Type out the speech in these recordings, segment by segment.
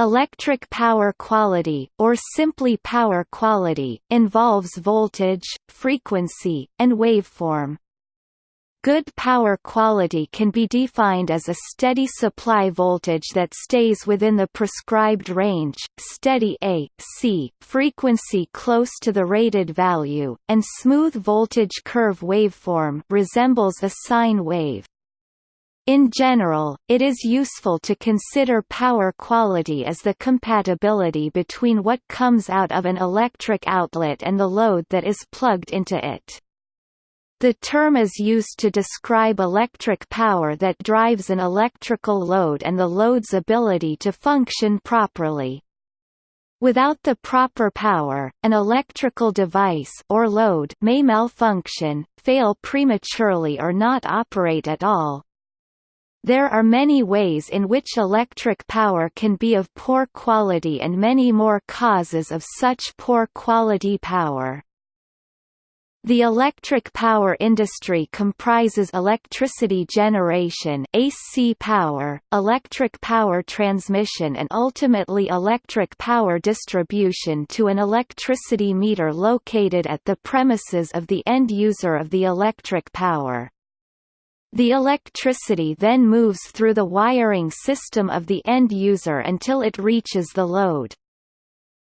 Electric power quality, or simply power quality, involves voltage, frequency, and waveform. Good power quality can be defined as a steady supply voltage that stays within the prescribed range, steady AC, frequency close to the rated value, and smooth voltage curve waveform resembles a sine wave. In general, it is useful to consider power quality as the compatibility between what comes out of an electric outlet and the load that is plugged into it. The term is used to describe electric power that drives an electrical load and the load's ability to function properly. Without the proper power, an electrical device or load may malfunction, fail prematurely or not operate at all, there are many ways in which electric power can be of poor quality and many more causes of such poor quality power. The electric power industry comprises electricity generation AC power, electric power transmission and ultimately electric power distribution to an electricity meter located at the premises of the end user of the electric power. The electricity then moves through the wiring system of the end user until it reaches the load.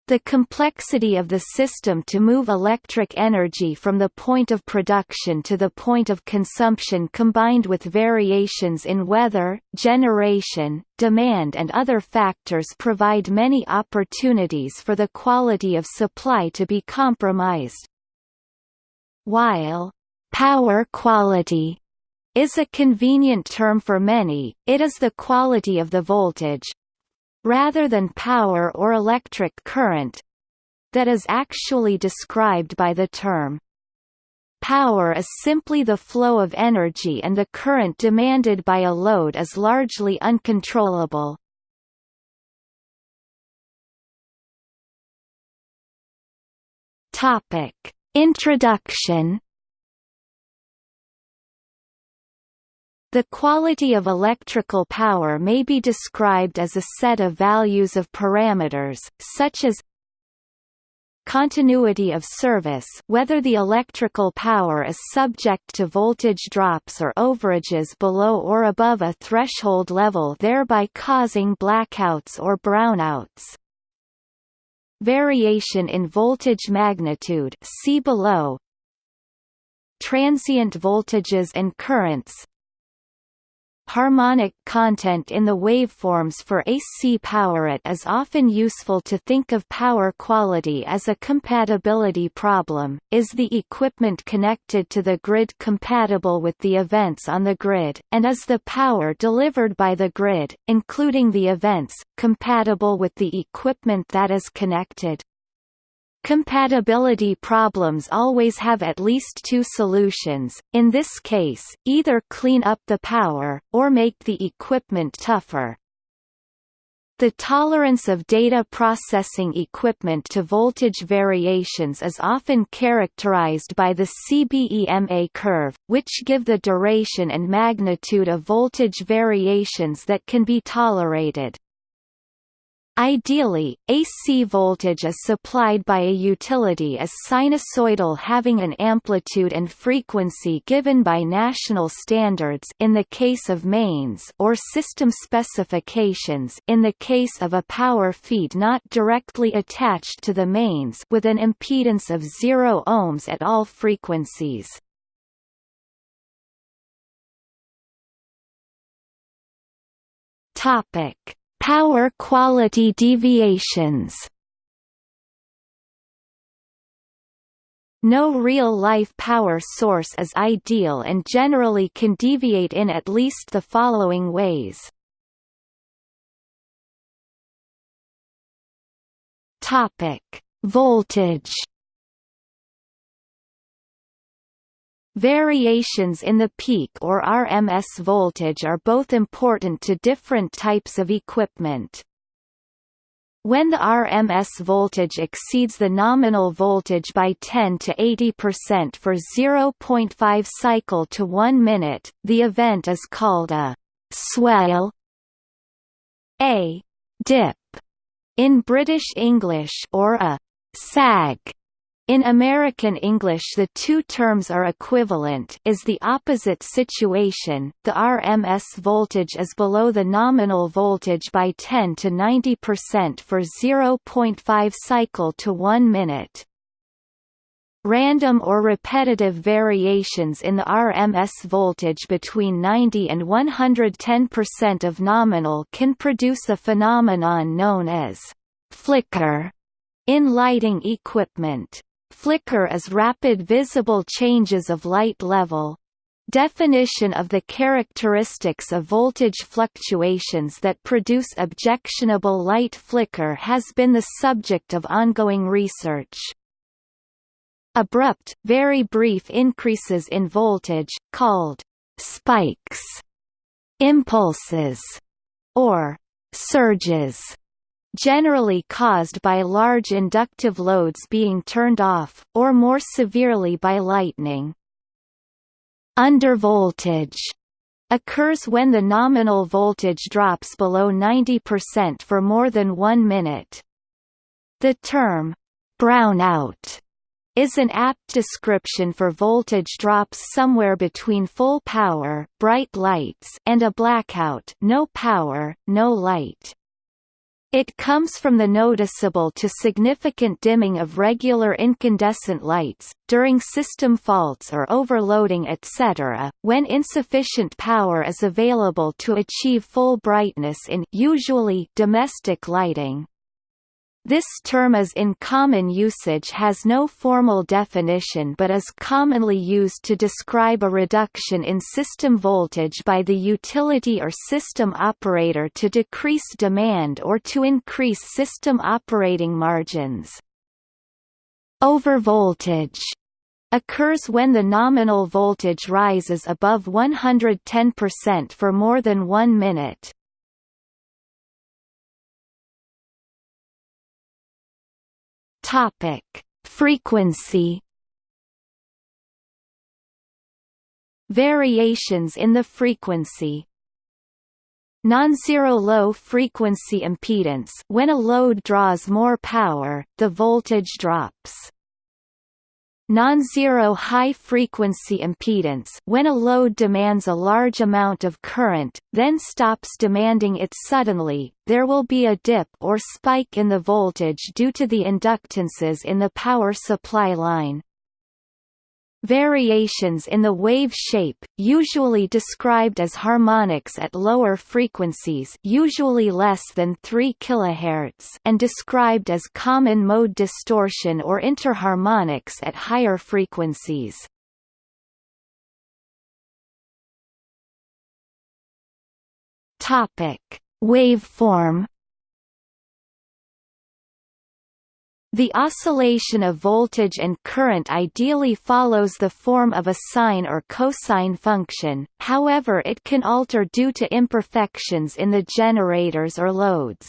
The complexity of the system to move electric energy from the point of production to the point of consumption combined with variations in weather, generation, demand and other factors provide many opportunities for the quality of supply to be compromised. While power quality is a convenient term for many, it is the quality of the voltage rather than power or electric current that is actually described by the term. Power is simply the flow of energy and the current demanded by a load is largely uncontrollable. Topic: Introduction The quality of electrical power may be described as a set of values of parameters, such as continuity of service whether the electrical power is subject to voltage drops or overages below or above a threshold level thereby causing blackouts or brownouts. Variation in voltage magnitude see below Transient voltages and currents harmonic content in the waveforms for AC power. It is often useful to think of power quality as a compatibility problem. Is the equipment connected to the grid compatible with the events on the grid, and is the power delivered by the grid, including the events, compatible with the equipment that is connected? Compatibility problems always have at least two solutions, in this case, either clean up the power, or make the equipment tougher. The tolerance of data processing equipment to voltage variations is often characterized by the CBEMA curve, which give the duration and magnitude of voltage variations that can be tolerated. Ideally, AC voltage is supplied by a utility as sinusoidal having an amplitude and frequency given by national standards in the case of mains or system specifications in the case of a power feed not directly attached to the mains with an impedance of 0 ohms at all frequencies. Topic Power quality deviations No real-life power source is ideal and generally can deviate in at least the following ways. Voltage Variations in the peak or RMS voltage are both important to different types of equipment. When the RMS voltage exceeds the nominal voltage by 10 to 80% for 0.5 cycle to 1 minute, the event is called a swell, a dip, In British English or a sag in American English the two terms are equivalent is the opposite situation, the RMS voltage is below the nominal voltage by 10 to 90% for 0.5 cycle to 1 minute. Random or repetitive variations in the RMS voltage between 90 and 110% of nominal can produce a phenomenon known as flicker in lighting equipment. Flicker is rapid visible changes of light level. Definition of the characteristics of voltage fluctuations that produce objectionable light flicker has been the subject of ongoing research. Abrupt, very brief increases in voltage, called spikes, impulses, or surges generally caused by large inductive loads being turned off, or more severely by lightning. Undervoltage occurs when the nominal voltage drops below 90% for more than one minute. The term, brownout, is an apt description for voltage drops somewhere between full power bright lights and a blackout no power, no light. It comes from the noticeable to significant dimming of regular incandescent lights, during system faults or overloading etc., when insufficient power is available to achieve full brightness in usually domestic lighting. This term is in common usage has no formal definition but is commonly used to describe a reduction in system voltage by the utility or system operator to decrease demand or to increase system operating margins. Overvoltage occurs when the nominal voltage rises above 110% for more than one minute. Topic: Frequency. Variations in the frequency. Non-zero low frequency impedance when a load draws more power, the voltage drops non-zero high-frequency impedance when a load demands a large amount of current, then stops demanding it suddenly, there will be a dip or spike in the voltage due to the inductances in the power supply line. Variations in the wave shape, usually described as harmonics at lower frequencies usually less than 3 kHz and described as common mode distortion or interharmonics at higher frequencies. Waveform The oscillation of voltage and current ideally follows the form of a sine or cosine function, however it can alter due to imperfections in the generators or loads.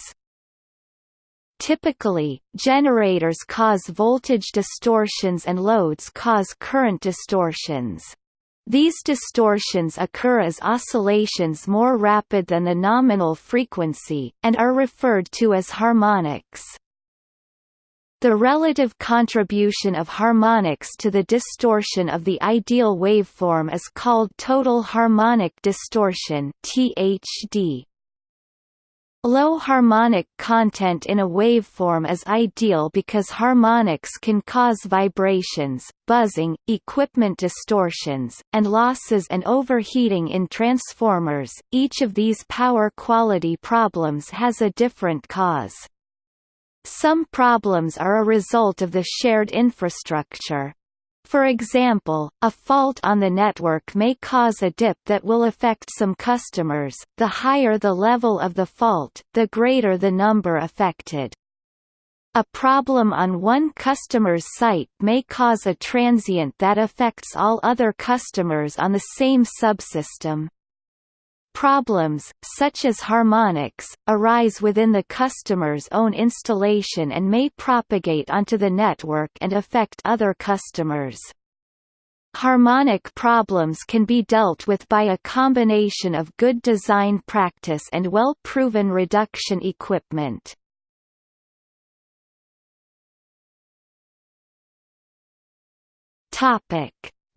Typically, generators cause voltage distortions and loads cause current distortions. These distortions occur as oscillations more rapid than the nominal frequency, and are referred to as harmonics. The relative contribution of harmonics to the distortion of the ideal waveform is called total harmonic distortion (THD). Low harmonic content in a waveform is ideal because harmonics can cause vibrations, buzzing, equipment distortions, and losses and overheating in transformers. Each of these power quality problems has a different cause. Some problems are a result of the shared infrastructure. For example, a fault on the network may cause a dip that will affect some customers. The higher the level of the fault, the greater the number affected. A problem on one customer's site may cause a transient that affects all other customers on the same subsystem. Problems, such as harmonics, arise within the customer's own installation and may propagate onto the network and affect other customers. Harmonic problems can be dealt with by a combination of good design practice and well-proven reduction equipment.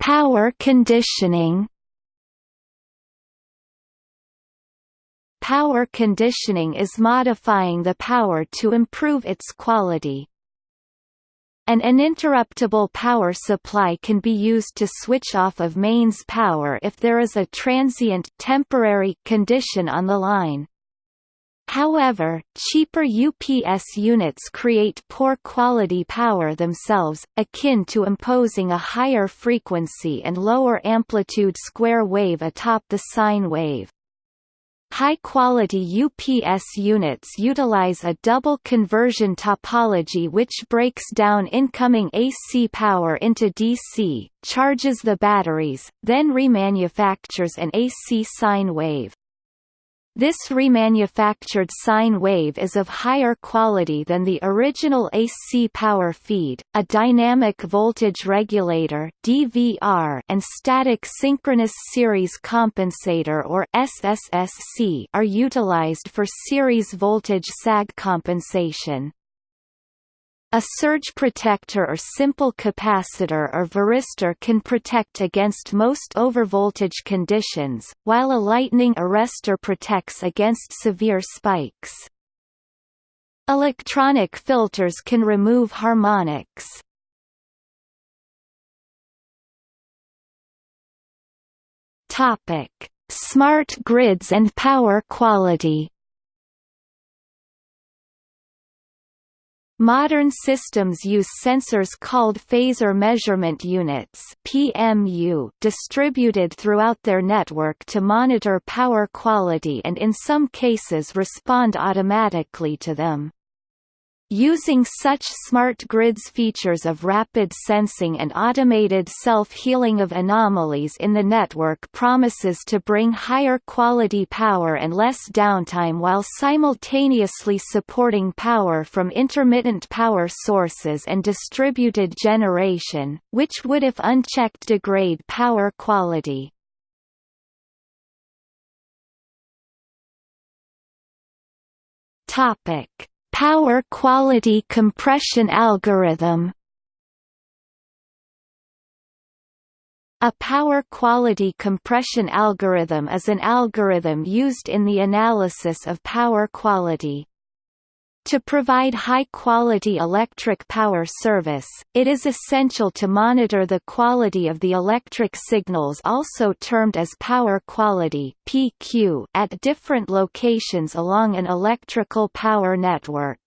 Power conditioning Power conditioning is modifying the power to improve its quality. An uninterruptible power supply can be used to switch off of mains power if there is a transient temporary condition on the line. However, cheaper UPS units create poor quality power themselves, akin to imposing a higher frequency and lower amplitude square wave atop the sine wave. High-quality UPS units utilize a double conversion topology which breaks down incoming AC power into DC, charges the batteries, then remanufactures an AC sine wave. This remanufactured sine wave is of higher quality than the original AC power feed. A dynamic voltage regulator (DVR) and static synchronous series compensator or SSSC are utilized for series voltage sag compensation. A surge protector or simple capacitor or varistor can protect against most overvoltage conditions, while a lightning arrestor protects against severe spikes. Electronic filters can remove harmonics. Smart grids and power quality. Modern systems use sensors called phasor measurement units (PMU) distributed throughout their network to monitor power quality and in some cases respond automatically to them. Using such smart grids features of rapid sensing and automated self-healing of anomalies in the network promises to bring higher quality power and less downtime while simultaneously supporting power from intermittent power sources and distributed generation, which would if unchecked degrade power quality. Topic Power quality compression algorithm A power quality compression algorithm is an algorithm used in the analysis of power quality. To provide high-quality electric power service, it is essential to monitor the quality of the electric signals also termed as power quality PQ at different locations along an electrical power network.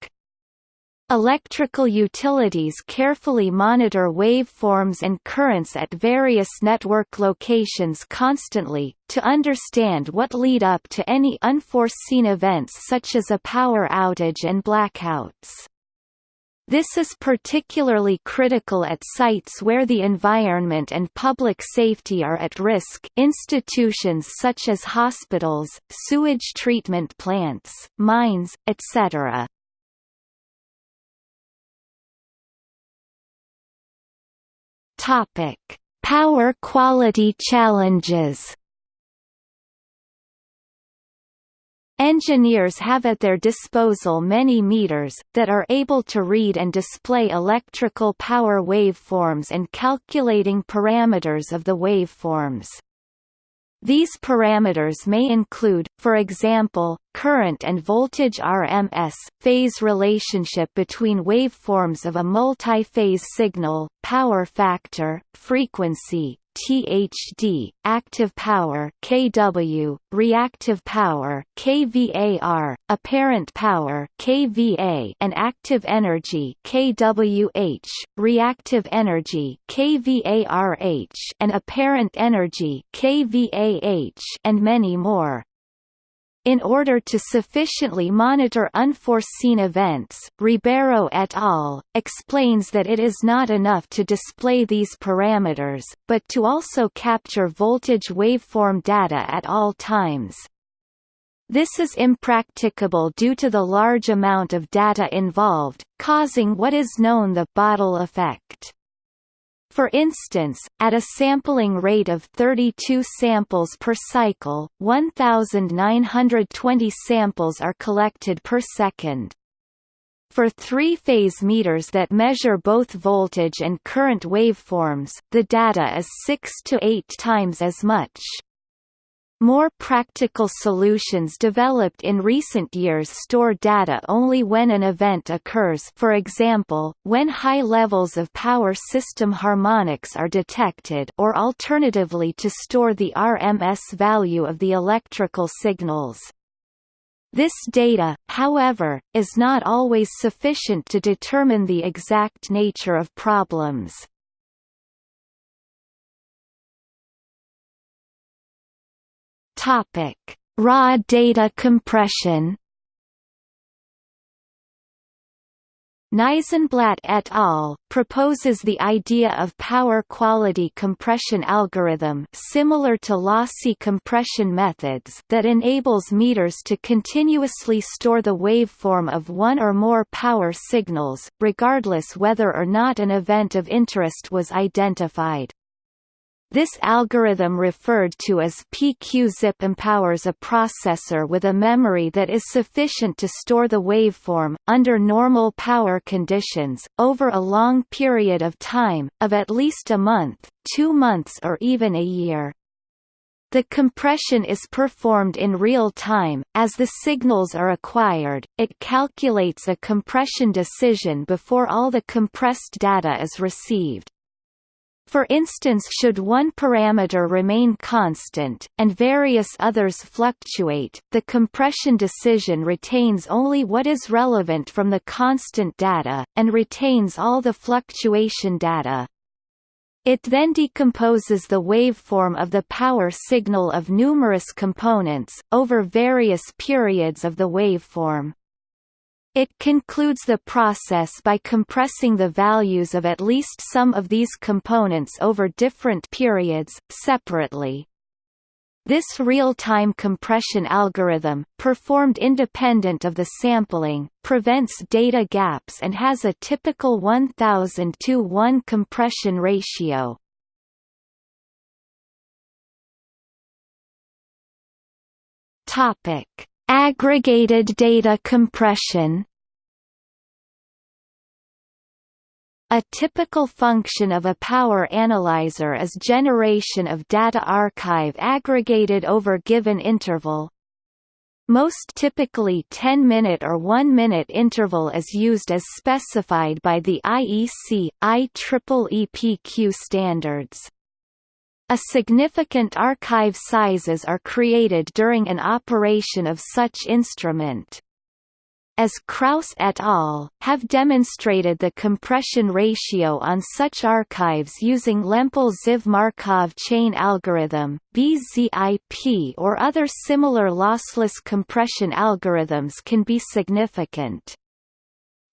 Electrical utilities carefully monitor waveforms and currents at various network locations constantly, to understand what lead up to any unforeseen events such as a power outage and blackouts. This is particularly critical at sites where the environment and public safety are at risk institutions such as hospitals, sewage treatment plants, mines, etc. Topic: Power quality challenges. Engineers have at their disposal many meters, that are able to read and display electrical power waveforms and calculating parameters of the waveforms. These parameters may include, for example, current and voltage RMS, phase relationship between waveforms of a multi-phase signal, power factor, frequency, THD, active power kW, reactive power kVAR, apparent power kVA, and active energy kWh, reactive energy kVARH, and apparent energy kVAH, and many more. In order to sufficiently monitor unforeseen events, Ribeiro et al. explains that it is not enough to display these parameters, but to also capture voltage waveform data at all times. This is impracticable due to the large amount of data involved, causing what is known the bottle effect. For instance, at a sampling rate of 32 samples per cycle, 1,920 samples are collected per second. For three-phase meters that measure both voltage and current waveforms, the data is 6 to 8 times as much. More practical solutions developed in recent years store data only when an event occurs for example, when high levels of power system harmonics are detected or alternatively to store the RMS value of the electrical signals. This data, however, is not always sufficient to determine the exact nature of problems. Topic: Raw data compression. Nisenblat et al. proposes the idea of power quality compression algorithm similar to lossy compression methods that enables meters to continuously store the waveform of one or more power signals, regardless whether or not an event of interest was identified. This algorithm referred to as PQZip empowers a processor with a memory that is sufficient to store the waveform, under normal power conditions, over a long period of time, of at least a month, two months or even a year. The compression is performed in real time, as the signals are acquired, it calculates a compression decision before all the compressed data is received. For instance should one parameter remain constant, and various others fluctuate, the compression decision retains only what is relevant from the constant data, and retains all the fluctuation data. It then decomposes the waveform of the power signal of numerous components, over various periods of the waveform. It concludes the process by compressing the values of at least some of these components over different periods, separately. This real-time compression algorithm, performed independent of the sampling, prevents data gaps and has a typical 1000 to 1 compression ratio. Topic: Aggregated data compression A typical function of a power analyzer is generation of data archive aggregated over given interval. Most typically 10-minute or 1-minute interval is used as specified by the IEC, IEEE PQ standards. A significant archive sizes are created during an operation of such instrument. As Kraus et al. have demonstrated the compression ratio on such archives using Lempel-Ziv Markov chain algorithm, BZIP or other similar lossless compression algorithms can be significant.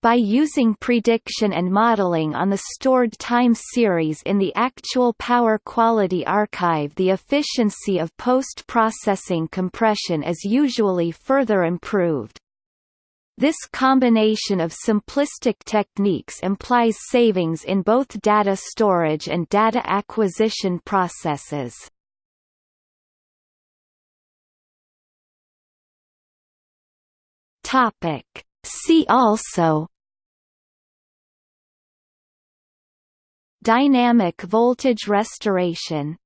By using prediction and modeling on the stored time series in the actual power quality archive the efficiency of post-processing compression is usually further improved. This combination of simplistic techniques implies savings in both data storage and data acquisition processes. Topic See also Dynamic voltage restoration